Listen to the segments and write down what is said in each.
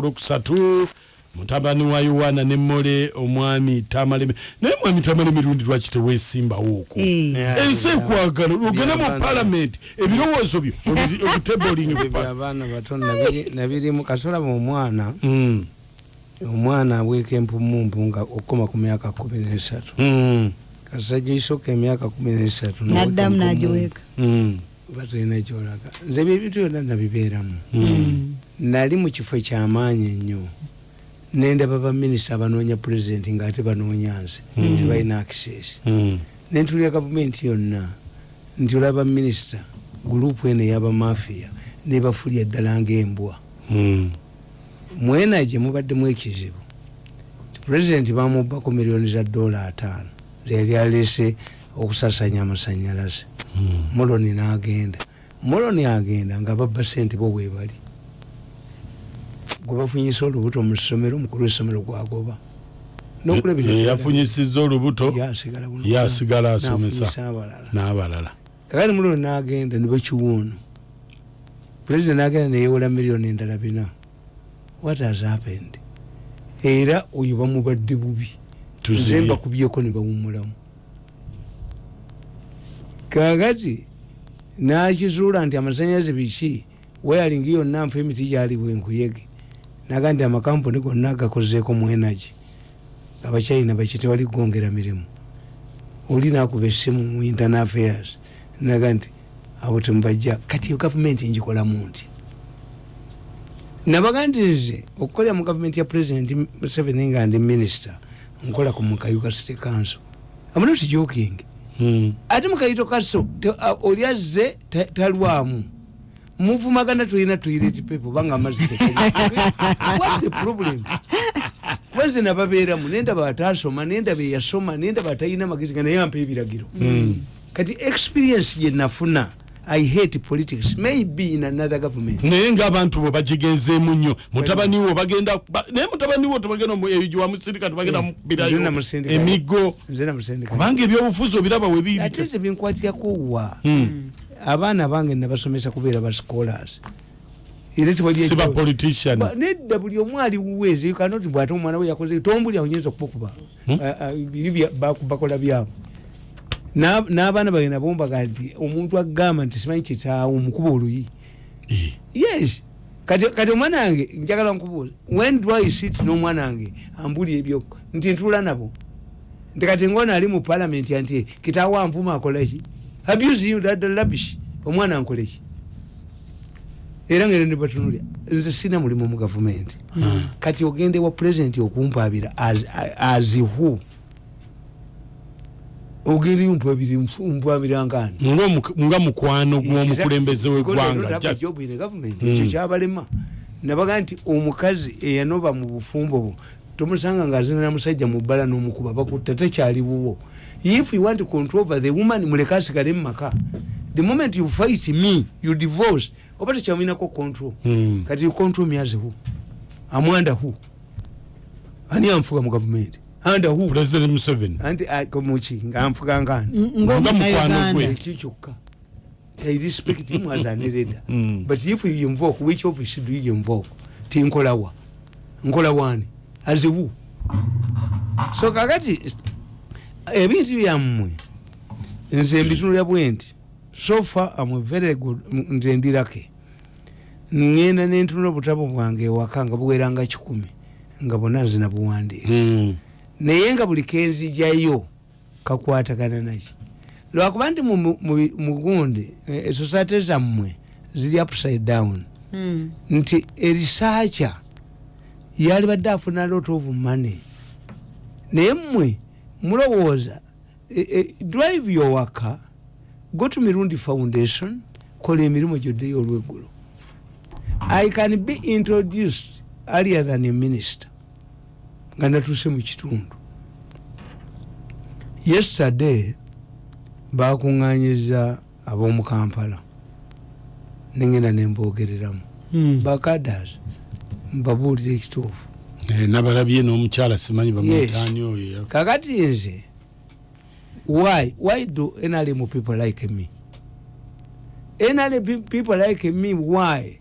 kolokusatu mutabani wa yowaana ne mmole omwami tamaleme naye mwami tamaleme lundi lwaki tewesimbawo Eh. ensi ekwagala ogende mu palamenti ebirowoozo byo obuteboling abaana bato nabiri- nabirimu kasola mu omwana Mm, omwana abweka empumumpu nga okukoma ku myaka kumi nesatu. Kasajja isooka emyaka kumi nesatu naddamu nagiweeka. Batalina kyolaga. Nze byebintu byonna nabibeeramu nali mu kifo ekyamaanyi ennyo. Nendaba baminisita abanoonya pulezidenti ngaate banoonya nze tebalina access. Nentulya gavumenti yonna nti olaba minisita gurupu eno eyabamafiya nebafulya ddala ngaembwa mwena gye mubaddemu ekizibu pulezidenti bamubbako miliyoni za dola ataano zeyali alese okusasanya amasanyalaze. Moloni nagenda moloni agenda nga babba sente bo bwebali gwe bafunyisa olubuto mu ssomero omukulu w'essomero gwagoba yafunyisiza olubuto yasigala asomesa n'abalala. Kakati muloni nagenda nebakiwoono pulezidenti nagenda neyewola miliyoni endala bina. What has happened? Era oyo bamubadde bubi. Nze mbakubyeko ne bawumulamu kakati nakizuula nti amasanyalaze biki? Weyalingi yonna nfa emiti gyali bwenkuyege naga nti amakampuni gonna gakozeeko mu energy. Abachina baki tewali kwongera mirimu. Oli nakuba essimu mu internal affairs. Naga nti abo temubajja kati yo gavumenti njikolamu nti nabaga nti. Nze okukolera mu gavumenti ya president museveni nga ndi minisita nkola ku mukayuka city council. I'm not joking. Mm. ate mukayito kaso oli azze ta- talwamu muvumagana tulina toilet paper banga amazzi whats the problem? Kuba nze nababeeramu nendaba atasoma nendaba eyasoma nendaba atalina magezi nga naye ampa ebiragiro kati experience gye nafuna i hate politics. Maybe in another government. Naye ngaabantu bo bagigenzeemu nnyo. Mutabani wo bagenda ba- naye mutabani wo tebagenda eyo wamusindika tebagenda mukubirayo namusindika. emigo. Kubanga ebyobufuzi obiraba we biri ate nze byenkwatirako wa? Mm. Abaana bange nabasomesa kubeera ba scholars. Era tewali si ba ejjo- politician. Ba- nedda buli omu ali wuweezi kanoti bwate omwana we yakoze tombuli aonyinza okubakuba Hmm? Ah, ah, biri bakola byabo Na- n'abaana bawe nabo mbaga nti omuntu agamba nti simanyi kitaawo omukuba oluyi? Eh. yes. Kati omwana wange njagala nkubuuza when do i sit n'omwana wange ambuli ebyo nti ntula nabo? Nti kati ngona ali mu parliament nti kitaawo anvuma akolaki abuse you that labish omwana ankoleki era ngere ndibatunulya nze sina mulimu mu gavumenti kati ogende wa president okumpaabira as, as who? Ogenda yumpabira mpabira ngani Ng'omu- nga mukwano gw'omukulembeze w'eggwanga just- ekyo kyabalema. Nabaga nti omukazi eyanoba mu bufumbo bwo tomusanga nga azina musajja mu bbala n'omukuba bakutta tekyali buwo if you want to control over the woman muleke asigale mu maka the moment you fight me you divorce. Oba tekyamulinako control. Mm. kati you control me as who? Amwanda who? Ani anfuga mu gavumenti anda who? President museveni. Anti muki nga nfuga ngani? Nga mukwano ng'omunauganda gwe. ekyo kyokka i respect him as an elder. Mm. but if you invoke which office do you invoke? Tinkolawa nkola wani. As who? So kakati ebintu byammwe nze mbitunulya bwe nti so far am very good nze ndirake. Ngenda nentunula obutabo bwange ewaka nga buweranga kikumi nga bonna nze nabuwandiika. Mm. naye nga buli kenzijayo kakwatagana naki lwakuba nti mu- mu- mu- mugundi esosate zammwe ziri upside down. Mm. nti erisaacha yali badde afuna lot of money. Naye mmwe mulowooza e, e, drive yowaka go to mirundi foundation kola emirimu gyoddeyo olweggulo i can be introduced earlier than a minister nga natuuse mu kitundu. Yesterday bakuŋŋanyiza ab'omu kampala nengenda nembogereramu Mm. bakadas mbabuulira ekituufu nabalabye n'omukyala simanyi Yes. bamwitaani oyo kakati nze why why do nrm people like me? Nrm people like me why?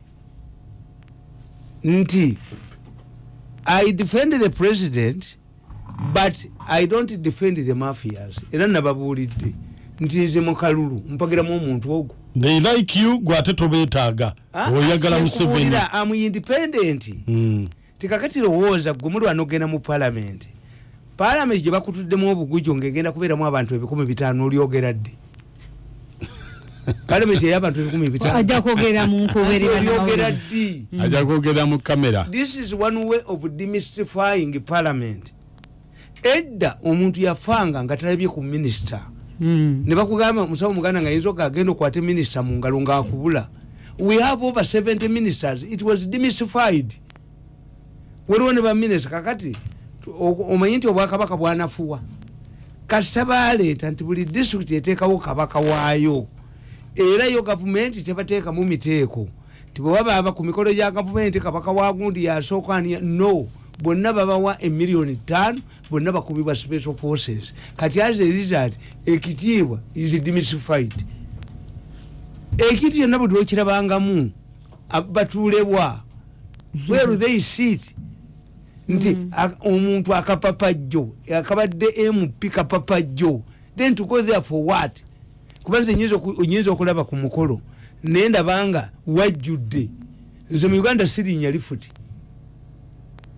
Nti i defend the president but i don't defend the mafias. Era nababuulidde. Nti nze mukalulu mpagiramu omuntu ogwo. They like you gwe ate tobeetaaga. Ah, oyagala museveni. am independent. Mm. Tikakati lowooza gwe muli wano ogenda mu palamenti palamenti gye bakutuddemu obugujo ng'egenda kubeeramu abantu ebikumi bitaano olyogera ddi? Palamenti ey'abantu ebikumi bitaano. Ajja kwogera mu nkubeerera olyogera n'amawulire. ddi? Ajja kwogera mu kamera. This is one way of demystifying parliament. Edda omuntu yafanga nga talabye ku minisita Mm. ne bakugamba musawo muganda nga yinza okagenda okwate minisita mu ngalo ngaakubula we have over 70 ministers. It was demystified waliwo ne baminisita kakati omanyi nti obwakabaka bwanafuwa. Kasita baleeta nti buli disitulikiti eteekawo kabaka waayo era yo gavumenti tebateekamu miteeko. Ti bwe babaaba ku mikolo gya gavumenti kabaka wagundi yasookania no bonna babawa emiliyoni ttaano bonna bakubibwa special forces. Kati as a result ekitiibwa is demystified. Ekintu kyonna buli okirabangamu ab- batuulebwa. Where they sit nti a- omuntu akapapajjo akabadde mp kapapajjo. Then there for what? Kuba nze nyinza oku- nyinza okulaba ku mukolo. Naye ndabanga wajjudde. Nze mu uganda sirinya lifuti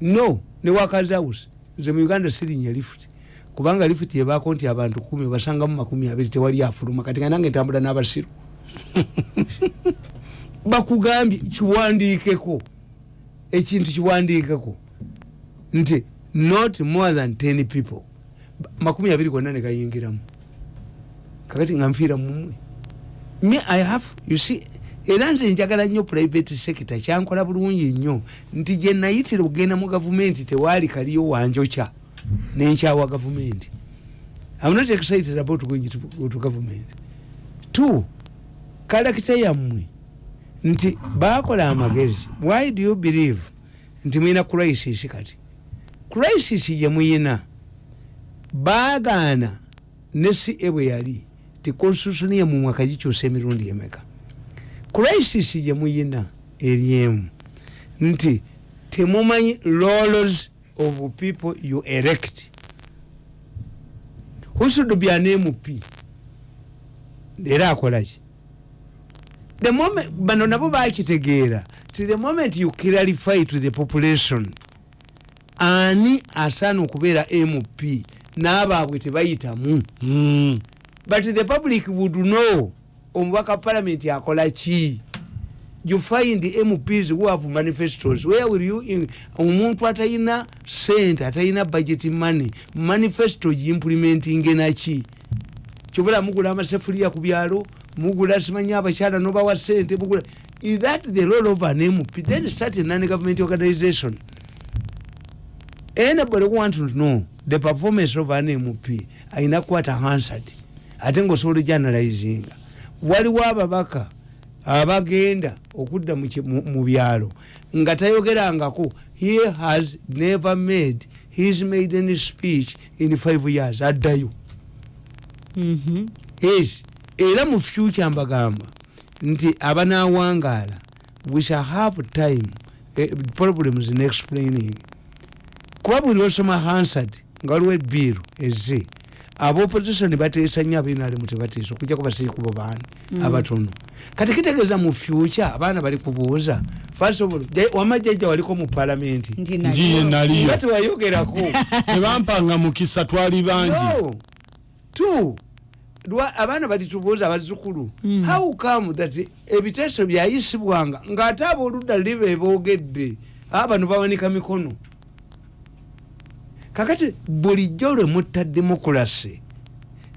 no ne wakazawusi nze mu uganda sirinya lifuti kubanga lifuti ebaako nti abantu kumi basangamu makumi abiri tewali afuluma. Kati nga nange ntambula n'abasiru. Bakugambye kiwandiikeko. Ekintu kiwandiikeko nti not more than 10 people. Makumi abiri gonna negayingiramu kakati nga nfiira mumwe me i have you see era nze njagala nnyo private sector kyankola bulungi nnyo. Nti gye nayitira okugenda mu gavumenti tewaali kaliyo wanjokya nenkyawa gavumenti. I'm not excited about going to, to government. Two kalakita yammwe? Nti bakola amagezi. Why do you believe? Nti mwina crisis kati crisis gye muyina. Baagaana ne ca bwe yali ti constitution yemwe mwaka gikyusa emirundi emeka? Crisis gye muyina eryemu nti temumanyi roles of people you erect. Who should be an mp era akolaki bano nabo bakitegeera ti the moment you clarify to the population ani asaana okubeera mp n'abaabwe tebayitamu? Mm. but the public would know omubaka parliament akola ki? You find mps who have manifestos. Where will you omuntu atalina sente atalina budget money manifesto giimplementinge naki kyobula mugula amasefuliya ku byalo mugula simanyi abakyala nobawa sente mugula is that the role of an mp then start a non-government organization anybody who want to know the performance of an mp ayina kukwata hansard ate ngaosobola ojanalizinga waliwo ababaka abagenda okudda mu byalo nga tayogerangako he has never made his maiden speech in five years addayo. Mhm. yes era mu future mbagamba nti abanawangaala we shall have time eh, problems in explaining kuba buli osoma hansard nga waliwo ebiiru eze abopposition bateesa nnyo abinalimu tebateesa okujjako basiikubo baani abatono. Kati kitegeeza mu future abaana bali kubuuza first of all ja- wamajjajja waliko mu palamenti nti njiye naliyo. nga tewayogerako. Tebampanga mukisa twali bangi. No two lwa abaana balitubuuza abazukulu Mm. how come that ebiteeso byayisibwanga ng'ate abooludda luli be boogedde aba bano bawanika mikono kakati bulijjo lwe mutta demokulasi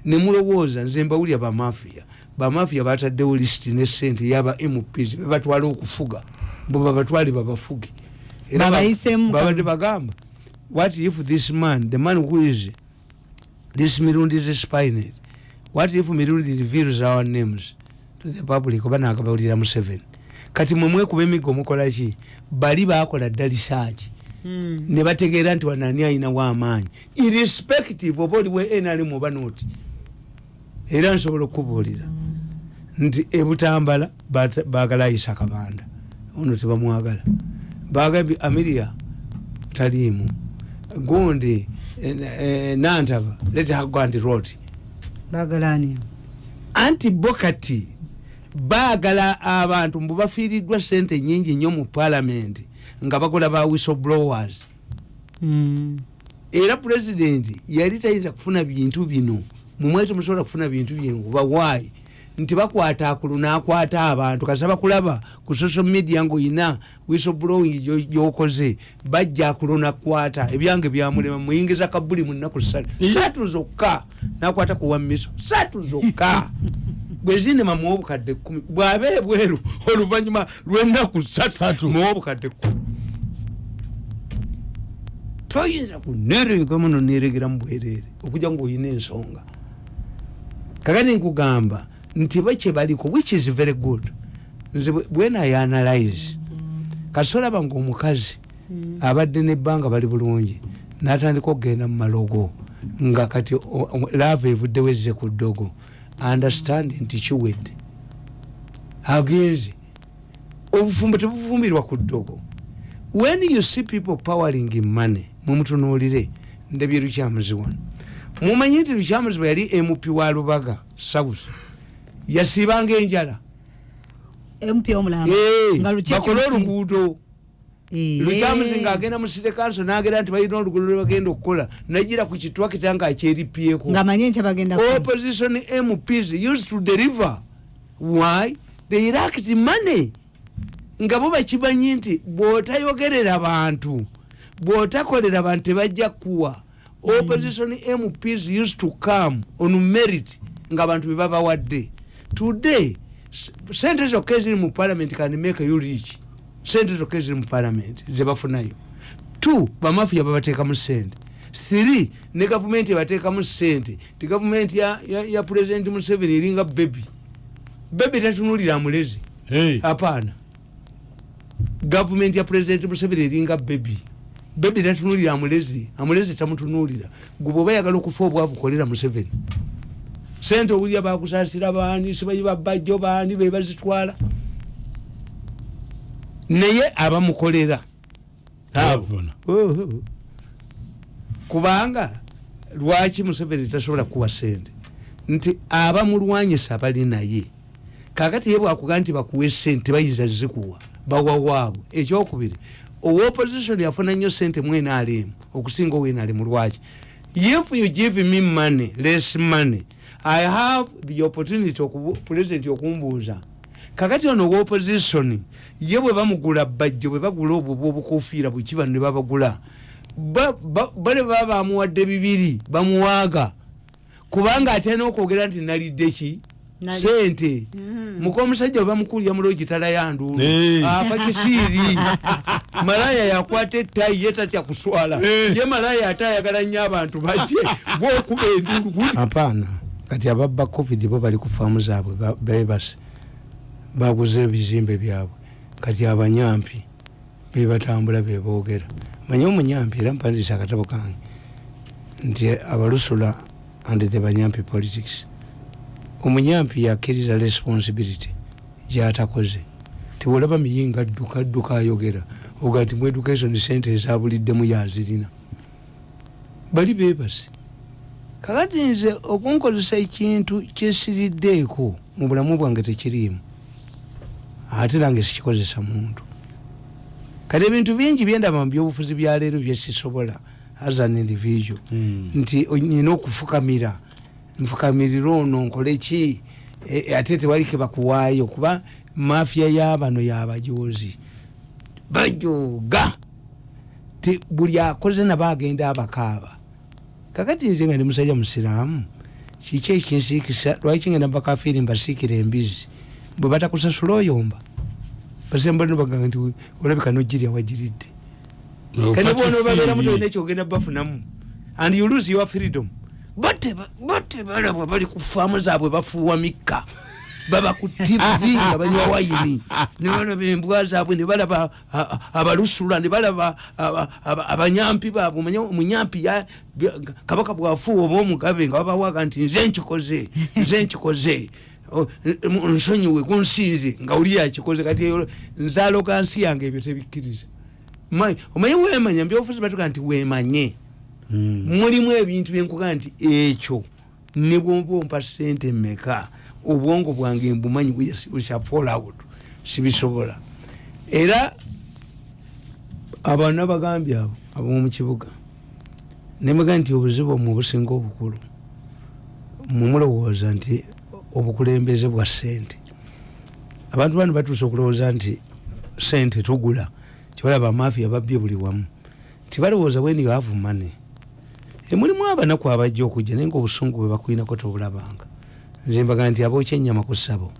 ne mulowooza nze mbawulya bamafiya bamafiya bataddewo lisiti ne sente yaba mps bebatwala okufuga mbo babatwale babafuge Era babadde bagamba what if this man the man who is this mirundi is spined what if mirundi reveals our names to the public? Oba nakabawulira mu seven kati mwe mwekuba emiggo mukola ki? Bali bakola dda lisaaki Mm. Ne bategeera nti wanani ayinawo amaanyi irrespective oba oliwe nrm oba noti era nsobola okubuulira nti ebutambala baagala ayisa kabanda. Ono tebamwagala. Bagambye amiria taliimu. Gundi eh, eh, nantaba let her go and rot. Bagalani anti bokati baagala abantu mbu bafiiriddwa sente nyingi nnyo mu palamenti nga bakola ba whistleblowers. Mm. era pulezidenti yali tayinza kufuna bintu bino. Mumwe temusobola kufuna bintu bino kuba waayi nti bakwata akulu nakwata abantu. Kasa bakulaba ku social media ngaoyina whistleblowing gyo- gyokoze. Bajja akulu nakwata. Ebyange byamulema muyingiza kabuli mu nnaku ssatu. Satu zokka! Nakwata ku wamiso satu zokka! Bwezinema muwa obukadde kumi bwabe ebweru oluvanyuma lwenaku Satu. satu muwa obukadde kumi toyinza kuneregeka muno neregera mubwerere okuja ngaoyina ensonga. Kakati nkugamba nti bakye baliko which is very good. Nze bwe- bwena yanalyze kasolaba ngaomukazi abadde nebbanga bali bulungi natandika okugenda mu malogo nga kati lava evuddewo ezze ku ddogo understand nti kiwedde. Agenze. Obufumbo tebufumbirwa ku ddogo. When you see people powering in money mumutunuulire. Ndebye lukyamuzi wano. Mumanyi nti lukyamuzi bwe yali mp wa lubaga south yasiibanga enjala. Eh, bakole oluguudo. Eh, lukyamuzi ngaagenda mu city council nagenda nti balina oluguudo lwebagenda okukola nagira ku kitwakita nga ku- opposition mps used to deliver. Why? They lacked money. Nga bo bakimanyi nti bwotayogerera bantu bwotakolera bantu tebajja kuwa opposition mps used to come on merit nga abantu bebabawadde today s- sente zokka eziri mu parliament can make you rich. Sente zokka eziri mu parliament zebafunayo two bamafiya babateekamu sente three ne gavumenti ebateekamu sente ti gavumenti ya, ya, ya president museveni eringa bebi bebi tatunulira amulezi. Hey. hapana. Gavumenti ya president museveni eringa bebi bebi tatunulira amulezi. Amulezi tamutunulira gwe bwoba yagala okufa obwavu kolera museveni sente owulira bakusasira baani sibayi babajjo baani bebazitwala naye abamukolera. Kubanga lwaki museveni tasobola kuwa sente nti abamulwanyisa bali naye. Kakati ye bwakuga nti bakuwa esente bayinza zikuwa bawawaabwe ekyokubiri owoposition yafuna nnyo sente mu nrm okusinga owenrm lwaki? If you give me money less money i have the opportunity president okumbuuza. Kakati ono owoposition ye bwe bamugula bajjo bwe bagula obwo bwobukofiira bwekiba ne babagula ba- ba- bale baba bamuwadde bibiri bamuwaaga. Kubanga atena okwogera nti nalidde ki sente. Muka omusajja we bamukulya mulo gitala yanduulu Eh. afa kisiiri. Malaya yakwata ettayi ye tatya kuswala ye malaya ate ayagala nnyo abantu bakye. Bwokuba enduulu apaana. Kati ababba covid bo bali ku faamu zaabwe ba- bebase baguze ebizimbe byabwe. Kati abanyampi bebatambula beboogera manye omunyampi era mpandiisa akatabo kange nti abalusula and the banyampi politics omunyampi yakkiriza responsibility gyatakoze. Tiwolaba miyinga adduka adduka ayogera. Oga nti mu education center ezabuliddemu yazirina. Bali bebase kakati nze okunkozesa ekintu kyesiriddeeko mu bulamu bwange tekiriimu ate nange sikikozesa muntu. Kati ebintu bingi byendaba mu byobufuzi byaleero byesisobola as an individual. Mm. nti nyina okufukamira nfukamirira ono nkole ki? E- e, ate tewali kebakuwaayo kuba mafiya yabano yabajozi bajoga ti buli akoze nabo agenda abakaaba. Kakati nze nga ndi musajja musiraamu kiki ekinsiikisa? Lwaki ngenda bakafiiri mbasiikira embizi bwe batakusasula oyomba? Basembano bagamba nti olabika nogirya wagiridde. Kati bona obabeeramu tolina ekyogenda bafunamu. And you lose your freedom bate balabwa bali ku faamu zaabwe bafuuwa mikka baba ku tv nga banywa wayini. Ne balaba embwa zaabwe ne balaba abalusula ne balaba aba- aba- abanyampi baabwe. Omanye omunyampi kabaka bwafuuwa oba omugabe nga babawaga nti nze nkikoze nze nkikoze. Nsonyiwe kunsiize nga oli yakikoze kati nzaaloga nsi yange ebyo tebikkiriza. Ma- omanyi wemanya mbyobufuzi batuga nti wemanye. Mulimu ebintu byenkuga nti ekyo ne bwoba ompa sente meka obwongo bwange mbumanyi bukyafallout sibisobola. Era abaana bagambye abo abomukibuga nemega nti obuzibu mu businga obukulu mumulowooza nti obukulembeze bwa sente abantu bano batuuse okulowooza nti sente tugula kibalaba amafiya babbye buli wamu. Tibalowooza when you have money emulimu abanaku abajja okujja naye nga obusungu bwe bakwinako tobulabanga. Nze mbaga nti abookya ennyama ku ssabo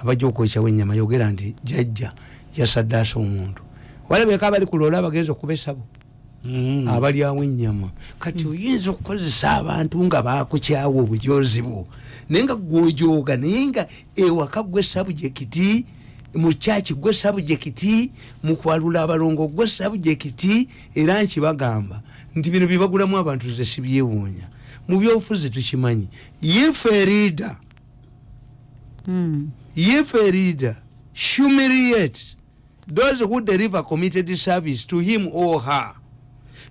abajja okwokyawo ennyama yogera nti jajja yasaddaasa omuntu. Walabeka abali ku loola abagenza okuba essabo? Mm. abalyawo ennyama. Kati oyinza okukozesa abantu nga bakukyawa obujozi bwo naye nga gwojoga naye nga ewaka gwe sabujekiti mukyaki gwe sabujekiti mukwalula abalongo gwe sabujekiti era nkibagamba nti bino byebagulamu abantu nze sibyewuunya mu byobufuzi tukimanyi if a leader Mm. if a leader humiliate those who deliver committed service to him or her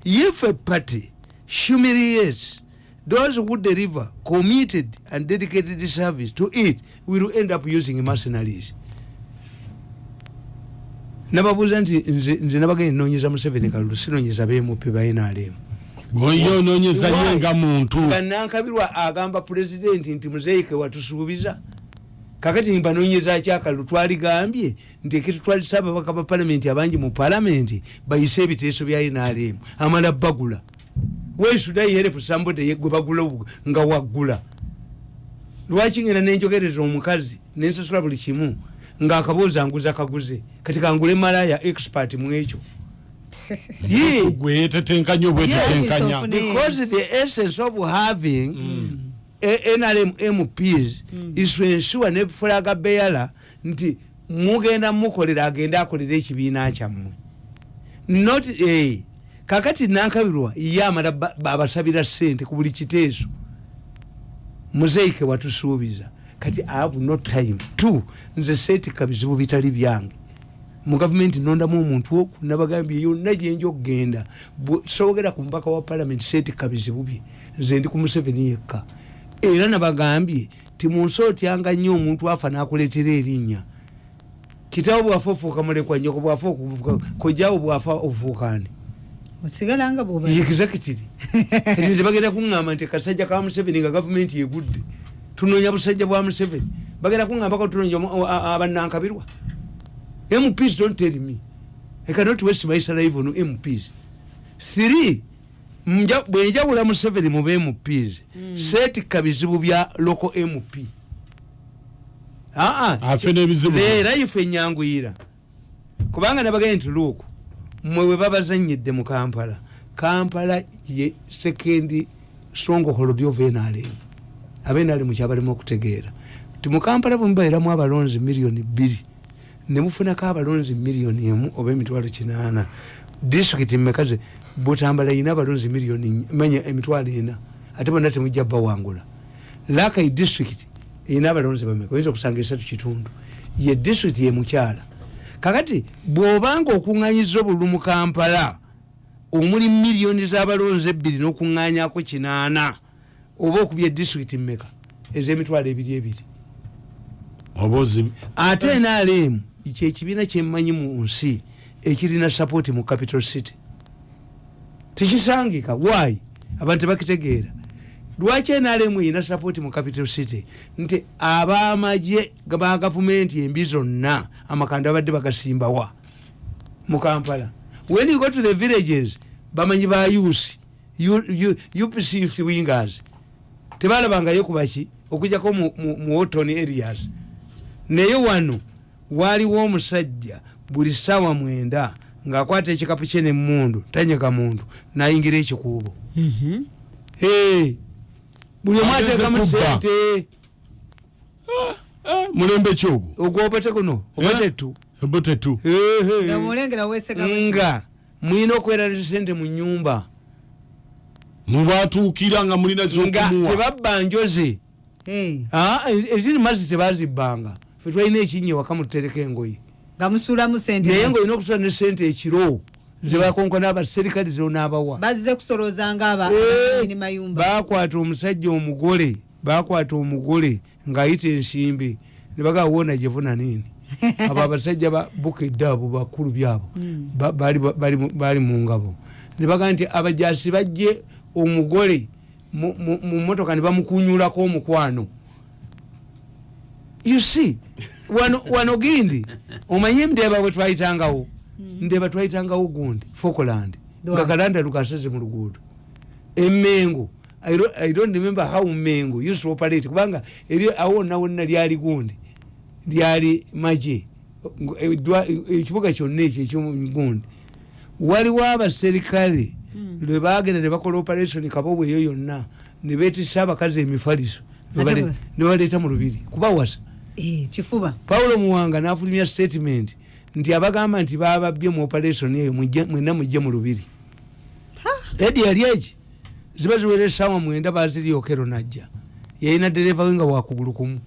if a party humiliates those who deliver committed and dedicated service to it will end up using mercenaries nababuuza nti nze nabagenda nonyeza museveni kalulu sinonyeza bemupe bainalemu oyo ononyeza ye nga muntu. Nga nankabirwa agamba pulezidenti nti muzeike watusuubiza. Kakati mbanonyeza kyakalulu twaligambye nti ekitutwalisa ababaka ba palamenti abangi mu palamenti bayise ebiteeso bya nrm amala bagula wesudayiherefu sambode yegwe bagula nga waggula. Lwaki ngenda nenjogereza omukazi nensasula buli kimu ngaakabuuza nguza kaguze kati kangule malaya expert mu ekyo. Ye. gwe tetenkanya obwetetenkanya Yes, of- because the essence of having a- nrm mps is to ensure nebifulaga beyala nti mugenda mukolera agende akolera ekibiina kyammwe. Not a. Kakati nankabirwa ye amala ba- babasabira sente ku buli kiteeso. Muzeike watusuubiza kati i have no time. T nze seetika bizibu bitali byange. Mu gavumenti nondamu omuntu oku nabagambye yonna gyenja okugenda. Sogera ku mubaka wa palamenti seetika bizibu bye nze ndi ku museveni yekka. Era nabagambye ti munsi otyanga nnyo omuntu afa nakuleetera erinnya. Kitawo bwafa ofuuka mulekwa nyoko bwafa kojawo bwafa ofuukani osigala nga bwoba. Executive kati nze bagenda kuŋŋamba nti kasajja ka museveni nga gavumenti egudde tunoonya busajja bwa museveni. Bagenda kuŋŋambako tunoonya abanankabirwa mps don't tell me i cannot waste my life on mps three nja- bwenjawula museveni mu bmps seetika bizibu bya local mp leera ife enyanguyira. Kubanga nabagende nti luuku mwe we babazanyidde mu kampala kampala ye sekendi stronghold of nrm abenrm kyabalimu okutegeera. Ti mu kampala bwemubairamu abalonzi miliyoni bbiri nemufunako abalonzi miliyoni emu oba emitwalo kinaana. Disitulikiti mmekaze butambala ina abalonzi miliyoni manya emitwalo ena ate bonna temujja bawangula lakai disitulikiti erina abalonzi bameka oyinza okusanga esatu kitundu. Ye disitulikiti yemukyala kakati bw'obanga okuŋŋanyiza obululu mu kampala omuli miliyoni z'abalonzi ebbiri n'okuŋŋanyako kinaana oba okubya disitulikiti mmeka? Ez'emitwalo ebiri ebiri. Ate nrm kyekibiina kyemmanyi mu nsi ekirina sapoti mu capital city. Tikisangika why? Abantu tebakitegeera lwaki nrm erina sapoti mu capital city? Nti abamagye ba gavumenti embi zonna amakanda babadde bagasimbawa mu kampala. When you go to the villages bamanyi ba usi upc wingers tebalabangayo kubaki okujjako mu- mu mu woton areas. Naye wano waliwo omusajja buli ssaawa mwenda ng'akwata ekikapu kye nemundu tanyega muntu nayingira ekikuubo. Mhm. Hey, buli omu Ageze ateekamu kubba. sente Eh, mulembe kyogwo ogwobate kuno obatetu nga mulina okweraliza sente mu nyumba mubatuukira nga mulina nga tebabba njoze Ah, eziri mazzi tebazibbanga. Fe twalina ekinnya ewaka mututereka engoye. Nga musulamu sente naye ngaolina okusula ne sente ekiro zebakonkona abaserikale zonabawa bazze kusolooza nga aba Eh, abanyini mayumba. Bakwata omusajja omugole bakwata omugole ngaayita ensimbi. Nebagaa wona gyevuna nini? Abo abasajja ba bukedde abo bakulu byabo. Mu- bali mu ngabo. Nebagaa nti abajasi bajje omugole mu- motoka ne bamukunyulako omukwano. You see wano, wano gindi omanye ndeeba bwe twayitangawo ndeeba twayitangawo gundi falkland nga kalanda lukaseze mu luguudo. Emengo I don't, i don't remember how mengo used to operate kubanga eri awo nawonna lyali gundi lyali maje Ngu- edwa- ekibuga kyonna ekyo ekyomugundi waliwo abaserikale lwe bagenda ne bakola operation kabobwa eyo yonna ne betisa abakazi emifaliso ne baleeta mu lubiri kubawasa. Eh, kifuba. Paulo muwanga nafulumya statement nti abagamba nti bababye mu operation eyo mwenna mujje mu lubiri. Edi yali eki? Ziba ziwera esaawa mwenda baziriokero najja. Yalina dereva we nga wakugulu kumu.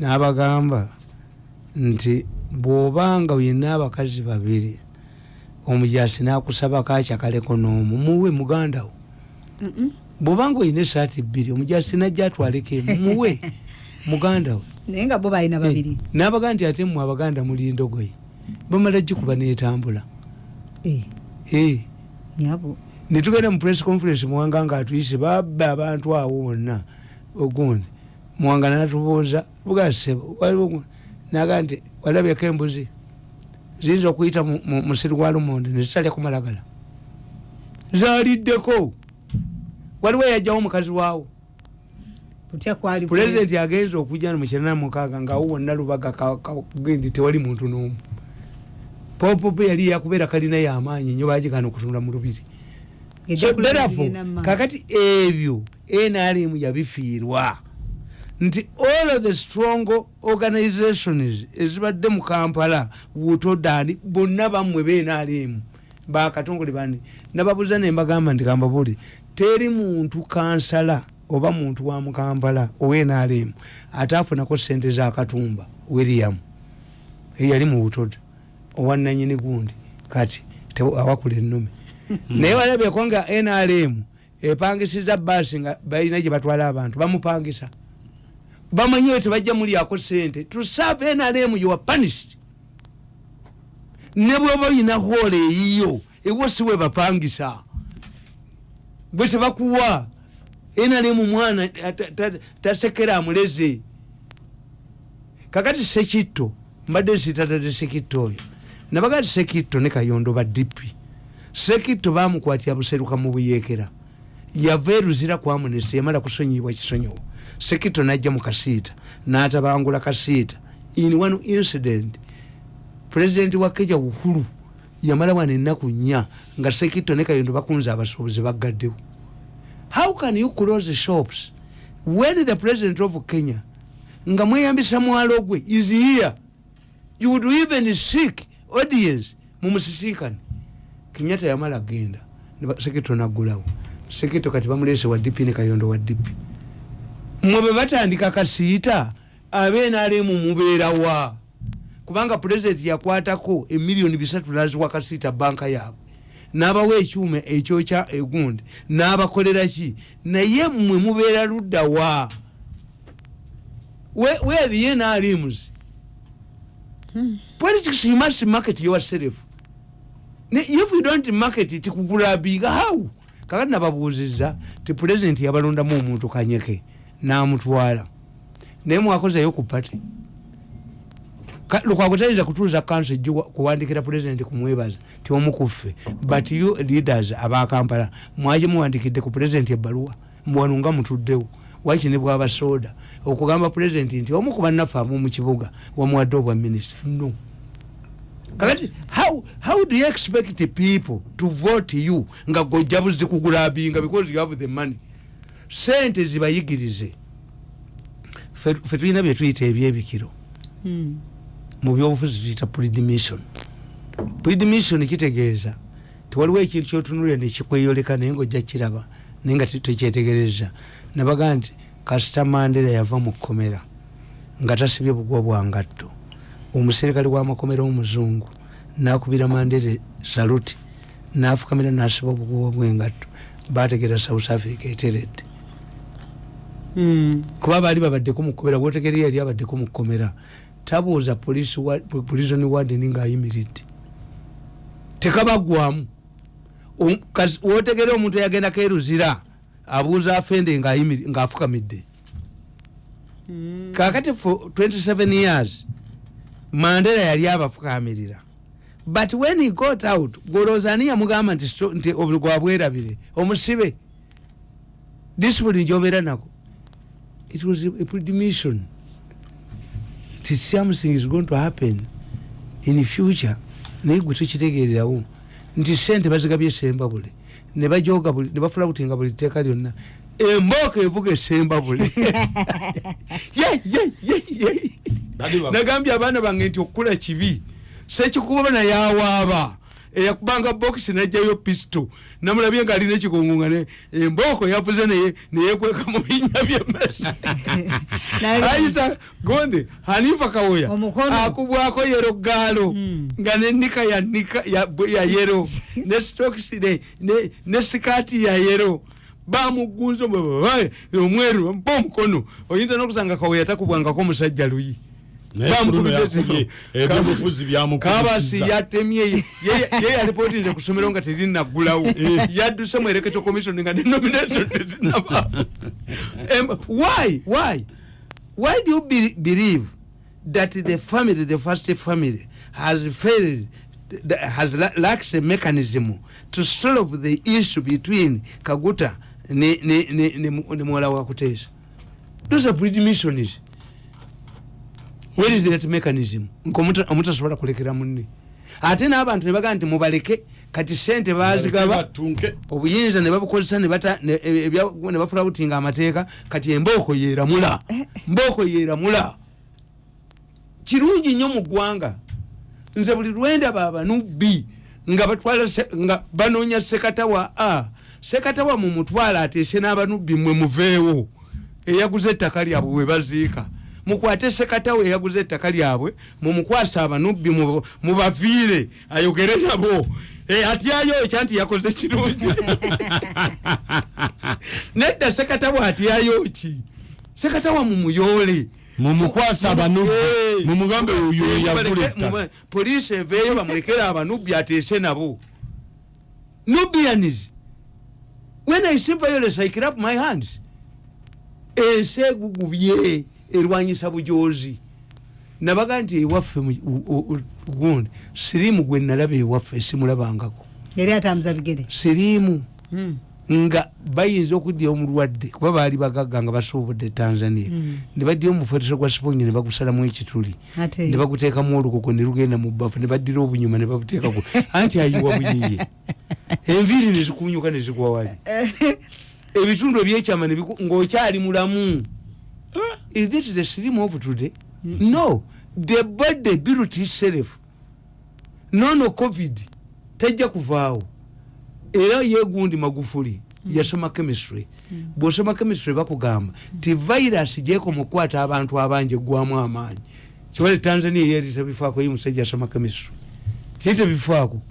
N'abagamba nti bw'obanga yenna abakazi babiri omujasi nakusabako akyakaleko n'omu. Muwe mugandawo bw'obanga olina esaati bbiri omujasi najja atwaleko emu. Muwe mugandawo naye nga bo balina babiri. nabaga nti ate mmwe abaganda muli ndogoyi bamala gikuba netambula. Eh, Eh, netugenda mu press conference muwanga nga atuyise babba abantu awo bonna. Ogundi muwanga natubuuza bugasebo waliwo naga nti walabyeko embuzi ziyinza okuyita mu- mu musiri gwa lumonde nezitalya ku malagala zaliddeko. Waliwo eyajjawo omukazi waawo. Pulezidenti agenza okujja mukyana mukaaga ngaawo wonna lubaga gendi tewali muntu n'omu. Popopo yali yakubeera kalina yamaanyi nyo bagikana okutunda mu lubiri. So, therefore, maaso. kakati ebyo nrm yabifiirwa nti all of the strong organizations ezibadde mu kampala wutodani bonna bammwe benrm bakatongole bani nababuuza nembagamba nti kambabuli teri muntu kansala oba muntu wa mukampala owenrm ate afunako sente zakatumba william. Eyali mu butoda owananyini gundi kati awakula ennume. Naye walabyeko nga nrm epangisiza baasi nga balina gye batwala abantu bamupangisa bamanyiwe tebajja mulyako sente to serve nrm you are punished. Ne bwoba oyina hoola eyiyo ewo siwe bapangisa. Bwe tebakuwa nrm mwana ta- ta- tasekera amuleze. Kakati sekitto mbadde nsitadde sekitto oyo. Nabaga ti sekitto ne kayondo ba dipi sekitto bamukwatira buseruka mu buyeekera yava eruzira ku amunesi yamala kusonyibwa kisonyiwo sekitto najja mu kasiita n'atabangula kasiita. In one incident pulezidenti wa keja uhuru yamala wano ennaku nnya nga sekitto ne kayondo bakunze abasuubuzi baggaddewo. How can you close shops when the president of kenya nga mweyambisa mwalo gwe is here? You would even seek audience mumusisinkane kenyatta yamala genda sekito naggulawo. Sekito kati bamulese wa dipi ne kayondo wa dipi mwe bwe batandika kasiita abenaremu mubeerawa kubanga pulezidenti yakwatako emiliyoni bisatu naziwa kasiita banka yaabwe. N'abawa ekyuma ekyokya egundi n'abakolera ki? Naye mmwe mubeera luddawa where, the NRMs politics you must market yourself. If you don't market it kugulabiga how? Kakati nababuuziza ti president yabalondamu omuntu kanyeke namutwala. Naye mwakozeyo ku pati lukwago tayinza kutuuza kanso ejjo kuwandikira president kumwebaza ti omukuffe but you leaders abakampala mwaki muwandikidde ku president ebbaluwa muwano nga mutuddewo. Wakine bwaba soda okugamba president nti omu ku bannaffe amu mu kibuga wamuwadde obwa minisita no. Kakati how, how do you expect people to vote you nga gojja buzi kugulabinga because you have the money sente zibayigirize. Fe tulina byetuyita ebyebikiro. Hmm. mu byobufuzi tuyita predimission. Predimission kitegeeza tiwaliwo ekintu kyotunulira nekikweyoleka naye ngaojja kiraba naye nga tekyetegereza. Nabaga nti kasita mandera yava mu kkomera nga tasibye bugwa bwa ngatto. Omuserikale w'amakomera omuzungu nakubira mandera saluti nafukamira nasiba obukubo bwengatto. Bategera south africa eteredde. Kuba baali babaddeko mukomera wotegere yali abaddeko mukomera tabuuza police wa- prison warden ngaayimiridde tekabagwamu. Kasi wotegere omuntu eyagenda keruzira abuuza afende ngaafukamidde kakati for 27 years mandela yali abafukamirira. But when he got out golooza ani yamugamba nti sto- nti obu- gwabwerabire omusibe. Discipline gyobeera nako it was a, a predimission ti something is going to happen in future. Naye gwe tukitegererawo nti sente bazigabye esembabule ne bajoga buli ne bafula kutinga buli tteeka lyonna. Embooka evuga. Bali bak- nagambye abaana bange nti okukula kibi sekikuba naye awaaba eyakubanga bokisi najjayo pisto. Namulabye nga alina ekigongo nga ne- embooko yavuze naye neyekweka mu binya Nali- ayisa gonde hanifa kawoya akubwako yero gaalo Mm. nga nenika ya nika ya, ya yero ne stokisi ne, sikaati ya yero. Bamugunza omwe- omweru mpa omukono. Oyinza nokusanga kawoya takubwangako omusajja luyi ebyobufuzi byamukubisiza. kabasi yatemye ye- yalipootire ku ssomero nga terinaggulawo yadduse mu ereketo commission nga denomination tezinaba why why? Why do you be, believe that the family the first family has failed has la- lacks a mechanism to solve the issue between kaguta ne, ne, ne, ne, ne muwala wa kuteesa those are predmissions where is that mechanism? Nkomuta- omutasobola kulekera munne. Ate n'abantu ne bagamba nti mubaleke kati sente bazigaba obuyinza ne babukozesa ne e- ebya- ne bafula butinga amateeka kati embooko yeeramula. Mbooko yeeramula. Kirungi nnyo mu ggwanga. Nze buli lwendaba abanubbi nga batwala nga banoonya sekatawa a. Sekatawa mu mutwala ateese n'abanubbi mwe muveewo. Eyaguze ettaka lyabwe we baziika mukwate sekatawa eyaguze ettaka lyabwe mumukwasa abanubbi mu- mubaviire ayogere nabo. Eh, atyayo ekya nti yakoze kirungi. Nedda sekatawa atyayo ki? Sekatawa mumuyoole mumukwasa abanubbi. Eh. mumugambe oyo Eh, mube- poliisi eveeyo bamulekere abanubbi ateese nabo. Nubianis when i see violence i clap my hands. Ensi egugubye erwanyisa bujozi nabaga nti ewaffe gundi siriimu gwe nalaba ewaffe simulabangako yali atambuza bigere? Siriimu. Mm. nga bayinza okudya omulwadde kuba baali bagagga nga basobodde tanzania. Mm. ne badya omufaliso gwa sipongi ne bagusalamu ekituli. Ne baguteekamu olukuko ne lugenda mu bbafu ne baddira obunyuma ne babuteekaku anti ayiwa buyiye enviiri ne zikunyuka ne zigwa wali. Ebitundu ebyekyama ng'okyali mulamu is this the stream of today? No. The body built itself nono covid. Tajja kuvaawo era yegundi magufuli yasoma chemistry. Bwosoma chemistry bakugamba ti virus gyekoma okukwata abantu abangi eggwamu amaanyi. Kibale tanzania yeri tebifaako ye musajja asoma chemistry. Kiri tebifaako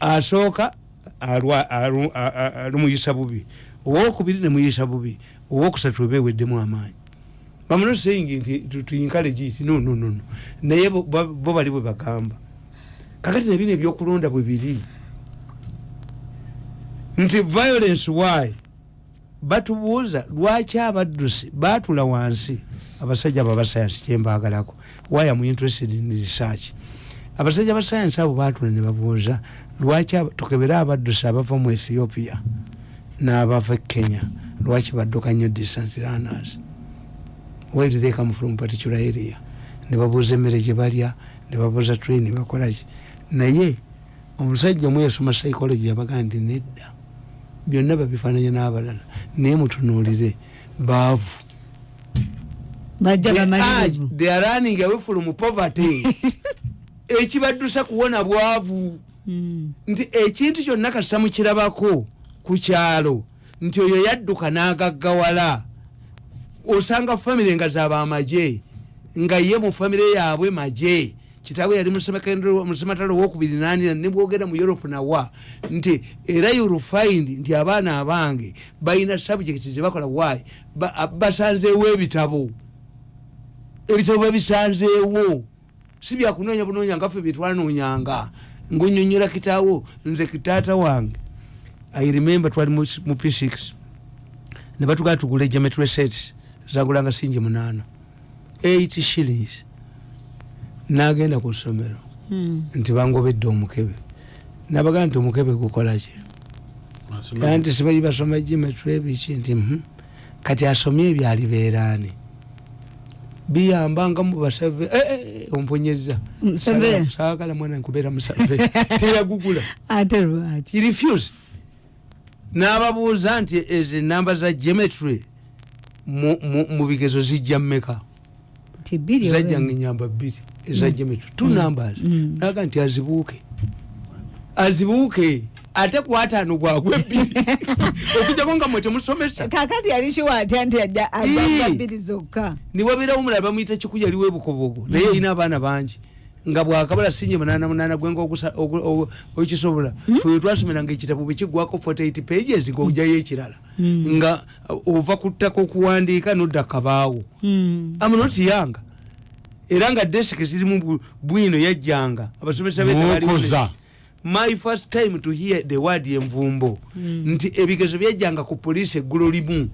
asooka alumuyisa bubi. Owokubiri nemuyisa bubi. Owokusatu ebeweddemu amaanyi bamuno saying nti tu- tuyinkaleji iti no no no no. Naye bo ba- bo bali bwe bagamba. Kakati nebino ebyokulonda bwe biri. Nti violence why? Batubuuza lwaki abaddusi batula wansi? Abasajja abo abasayansi kyembagalako why am interested in research? Abasajja ba sayansi abo batula ne babuuza lwaki tukebere abaddusi abava mu ethiopia n'abava e kenya? Lwaki badduka nnyo distance runners where do they come from particular area ne babuuza emmere gye balya ne babuuza train bakolaki naye omusajja omu yasoma psychology yabaga nti nedda. Byonna babifaananya n'abalala. Naye mutunuulire baavu. They are- bamalirivu they are running away from poverty. Ekibaddusa kuwona bwavu. Mm. nti ekintu kyonna kasita mukirabako ku kyalo. Nti oyo yadduka n'agaggawala osanga famire nga zaba amagye nga ye mu famire yaabwe magye. Kitaawe yali musematalo wokubiri nanina nebwogera mu europe nawa nti era you'll find nti abaana abange balina subject zebakola Ba- basanzeewo ebitabo. Ebitabo babisanzeewo. Si byakunoonya bunoonya ngaffe byetwanonyanga ngaonyonyola kitaawo nze kitaata wange i remember twali mu mu p6 ne batugala tugula geometry sets zagulanga singi munaana 8 shillings. Nagenda ku ssomero. Mm. nti bangobedde omukebe. Nabagaa nti omukebe gukolaki era nti sibayi basoma geometry ebiki nti mhm. kati asomye ebyo alibeeraani biyambanga mubasave omponyeza Musave. saagala mwana nkubeera musave teyagugula refused n'ababuuza nti ezo enamba za geometry mu- mu mu bigezo zijja mmeka? Bbiri zajjanga enyamba bbiri eza geometry two numbers Mm. naga nti azibuuke. Azibuuke ate kwataano gwagwe ebbiri okujjako nga mwe temusomesa. Kakati yalishiwa atya nti ajja Ii. ajja bbiri zokka. Niwabeerawo omulala bamuyita kiku yaliwo ebukobogo. Naye erina abaana bangi nga bwakabala sinye munana munana gwenga okisobola fe twasomeranga ekitabo bwekiggwako 48 pages ngaojayo ekirala nga uh, ova ku ttaka okuwandiika nodda kabaawo. Mm. amunotiyanga era nga desiki zirimu bwino yajjanga abasomesa be mwokoza. my first time to hear the word envumbo nti ebigezo byajjanga ku poliisi eggulo limu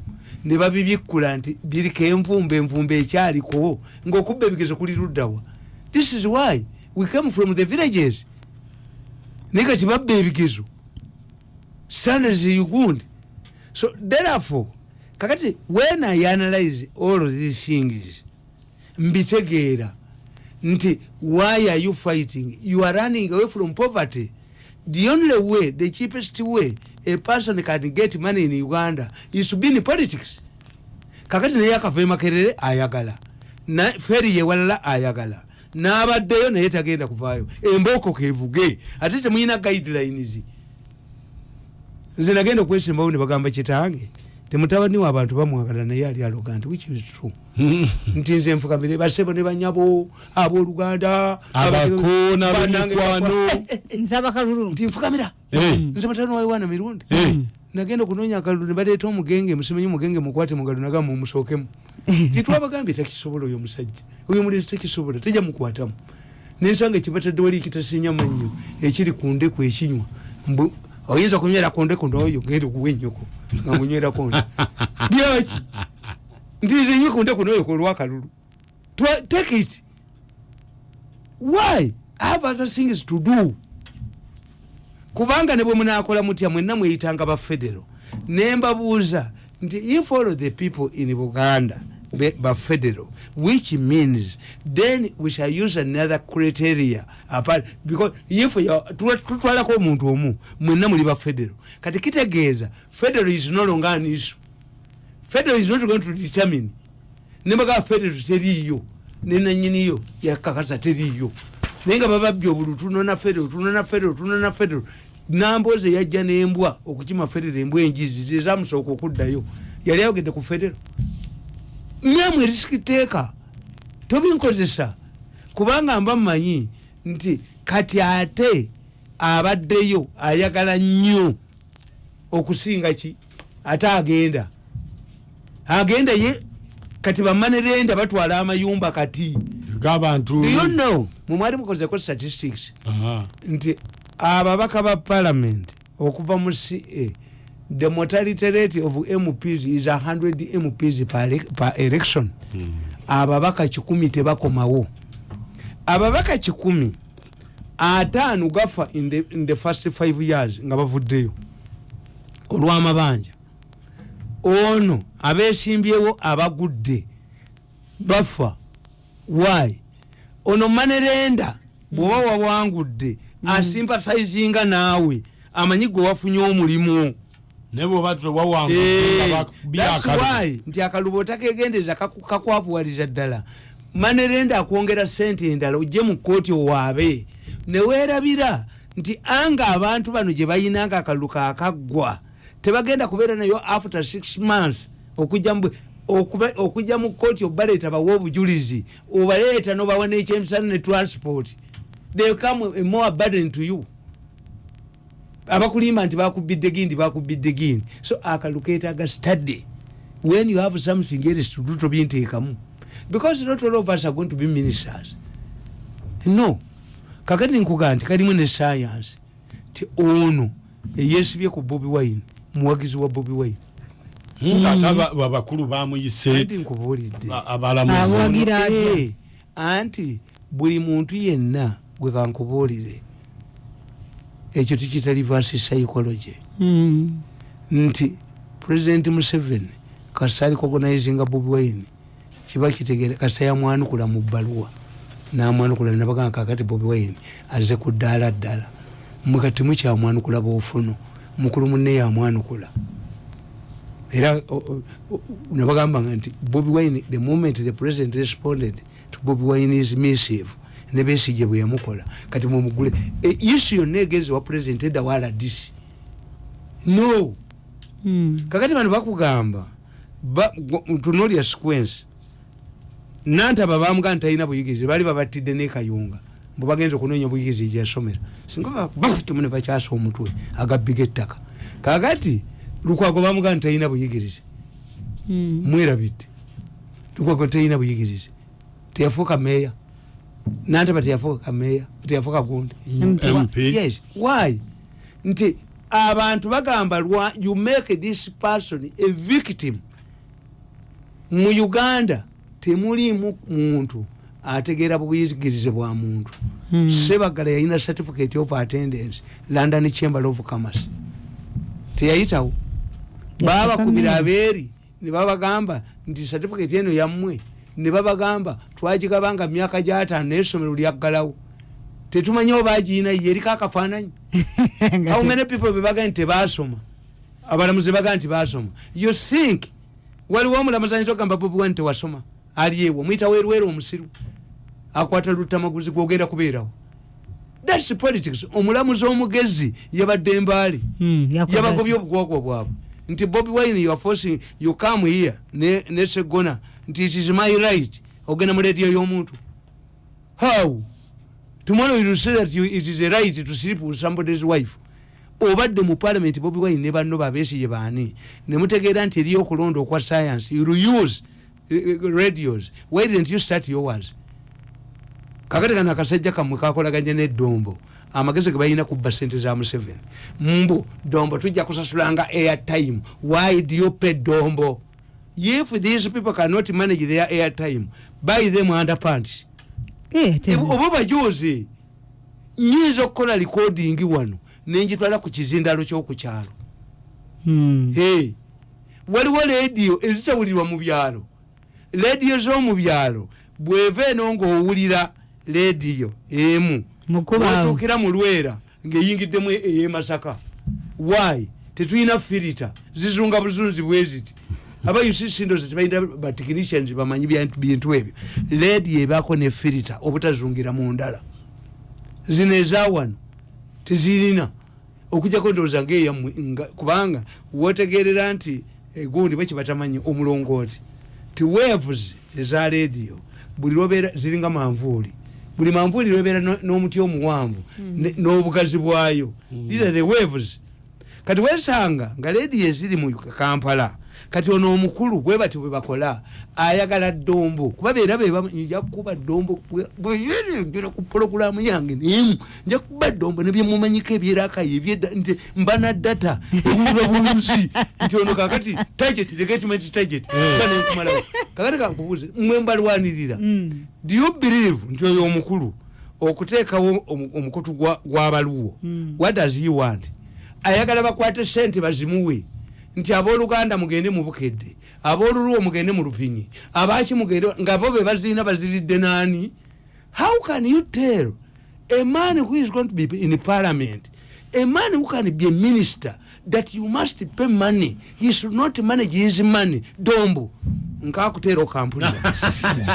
ne babibikkula nti biriko envumbo envumbo ekyaliko ngaokubba ebigezo kuli luddawa this is why we came from the villages. Naye kati babba ebigezo standards ugundi so therefore kakati when i analyze all of these things mbitegeera nti why are you fighting? You are running away from poverty. The only way the cheapest way a person can get money in uganda is to be in politics. Kakati naye akava makerere ayagala. Feri yewalala ayagala n'abaddeyo naye tagenda kuvaayo. Embooko kevuge. Ate temuyina guidelines. Nze nagenda okwesembawo ne bagamba kitange temutabani wa abantu bamwagala naye ali aloga nti which is true. Nti nze nfukamire basebo ne banyabo abooluganda nti nfukamira Eh. nze mutabani wayiwaana mirundi Eh. nagenda okunoonya akalulu ne baleeta omugenge musimenye omugenge mukwate mugalo nagamba mumusookemu titwabagambye takisobola oyo omusajja oyo omulenzi takisobola tejja mukwatamu. Nensanga ekibatadde wali kitasinya mannyo ekiri ku ndeku ekinywa. Mbu oyinza kunywera ku ndeku nooyo genda okuwa ennyoko nga munywerako nde byaki? Nti nze nywe ku ndeku nooyo kolwakalulu take it. Why have other things to do? Kubanga ne bwe munakola mutya mwenna mweyitanga bafedero nembabuuza nti if all the people in buganda be- bafedero which means then we shall use another criteria. Apart because if you- tuwa- tutwalako omuntu omu mwenna muli bafedero kati kitegeeza federal is no longer an issue. Federal is not going to determine. Nembaga federal teriiyo nenanyiniyo yakakasa teriiyo naye nga bababye obulu tunona federal tunona federal tunona federal. Namboze yajja nembwa okukima federal embwa enjizi zezamusooka okuddayo. Yali ayogedde ku federal myamwe erisikiteeka tobinkozesa kubanga mba mmanyi nti kati ate abaddeyo ayagala nnyo okusinga ki? Ate agenda. Agenda ye kati bamanerenda batwala amayumba kati. Know? Mumwali mukozeko statistics. Nti ababaka ba parliament okuva mu ca the mortality rate of mps is 100 mps per, per election ababaka kikumi tebakomawo ababaka kikumi ataano gafa in the, in the first five years nga bavuddeyo. Olw'amabanja. Ono abesimbyewo abagudde. Bafa. Why? Ono manerenda bwoba wawangudde asimpathizinga naawe. Amanyi gwe wafunye omulimu naye bwoba Eh, that's why. nti akalubo otakegendeza kaku- kakwavuwaliza ddala. Manerenda akwongera sente endala ojje mu kooti owaabe. Neweerabira nti anga abantu bano gye bayinanga akalulu kaakaggwa tebagenda kubeera nayo after six months okujja mu okujja mu kooti obaleeta bawe obujulizi obaleeta nobawa nekyemisana ne transport. They come a more burden to you abakulimba nti bakubidde gindi bakubidde gindi. So akalulu ketaaga study. When you have something else to do tobinteekamu because not all of us are going to be ministers. No. Kakati nkugaa nti kalimu ne science. Ti ono eyesibye ku bobi wine muwagizi wa bobi wine. Abakulu bamuyise nkubuulidde. a- abalamuzi? Eh, anti buli muntu yenna gwe kankubuulire ekyo tukita reverse psychology. Mm. nti president museveni kasa ali cognizinga bobi wine kiba kitegere kasa yamwanukula mu bbaluwa namwanukula nabagamba kakati bobi wine aze ku ddaala ddala. Mukati mukyamwanukula bwofuno mukulu munne yamwanukula. Era nabagambanga nti bobi wine the moment the president responded to bobi wine's missive nebesije bwe yamukola. Kati mumugule isu yonna egenze wa president edda wa rdc no. Mm. kakati bano bakugamba tunuulya sequence nantaba bamuga nti talina buyigirize bali babatidde nekayunga mbu bagenza okunoonya obuyigirize gyasomera singa bakutumune bakyasa omutwe agabbiga ettaka. Kakati lukwago bamuga nti talina buyigirize Mm. mwerabidde. Lukwago talina buyigirize teyafuuka meeya nantaba teyafuuka meeya teyafuuka gundi yes. Why? Nti abantu bagamba you make this person a victim. Mu uganda temulimu muntu ategeera buyigirize bwa muntu. Mm. sebagala yalina certificate of attendance london chamber of commerce. Teyayitawo. Babakubira abeeri nebabagamba nti certificate eno yammwe nebabagamba twagigabanga myaka gyataano naye essomero lyaggalawo tetumanyi oba agiyina ye eriko akafaananyi. Nga many people bebaga nti tebasoma? Abalamuzi baga nti basoma. You think waliwo omulamuzi ayinza okugamba bobi wani tewasoma? Ali ewo mwita werwera omusiru. Akwata lutamaguzi gwogenda kubeerawo. Thats politics. Omulamuzi omugezi yabadde mbaale Mm, yakoze yabagobye atya? obugwagwa bwabwe. Nti bobi wine you are forcing you come here ne, ne segona nti it is my right ogenda mu rediyo y'omuntu. How? Tomorrow you say that you, it is a right to sleep with somebody's wife. Obadde mu parliament bobi wine ne banno babesiye baani. Nemutegeera nti eriyo okulonda okwa science you use uh, radios. Why didn't you start yours? Kakati kano akasajja kammwe kakolaganye neddombo amagezi ge balina kubba sente za museveni. Mbu dombo tujja kusasulanga airtime. Why do you pay dombo if these people cannot manage their airtime buy them underpants Eh, oba bajuzi nyinza okukola recording wano nenjitwala ku kizindalo kyokukyalo Mm. Hey, waliwo lediyo ezitawulirwa mu byalo. Lediyo z'omu byalo bweva eno ng'owulira lediyo emu otuukira mu lwera ng'eyingiddemu ey'emasaka why? Tetulina filita zizunga buzunzi bwe aba ucsindoze tebalina batikinicians bamanyi bintu ebyo lediyo ebaako ne filita obutazungira mu ndala zino ezawano tezirina okujjako ndowooza ngaeyammwe nga- kubanga wotegerera nti egundi bakibatamanyi omulongooti ti waves eza rediyo buli lwobeera ziringa manvuuli. Buli manvuuli lwobeera no- n'omuti omuwanvu ne- n'obugazi bwayo. These are the waves. Kati wesanga nga rediyo eziri mu kampala kati ono omukulu bwe bati bwe bakola ayagala ddombo. Kuba beera bebanja kukuba ddombo bweyerengera ku pologulamu yange nemu nja kuba ddombo nebyemumanyiko ebyerakayo ebyedda nti mbana data ewulira bulunsi nti ono kakati target legatement target. Banenkumalawo kakati kankubuuze mwe mbalwanirira Mm. do you believe nti oyo omukulu okuteekawo omu- omukutu gwa- gw'abaluwo what does he want? Ayagala bakwate sente bazimuwe nti abooluganda mugende mu bukedde aboolulwo mugende mu lupinyi abaki mugende nga bo be bazirina baziridde naani? How can you tell? A man who is going to be in parliament a man who can be a minister that you must pay money he should not manage his money. Dombo nkakuteera okampulira